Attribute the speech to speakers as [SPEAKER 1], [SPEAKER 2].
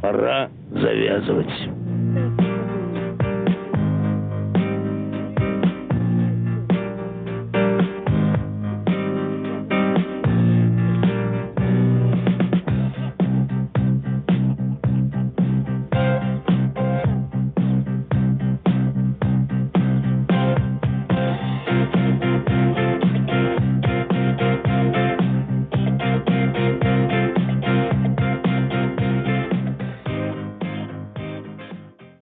[SPEAKER 1] Пора завязывать.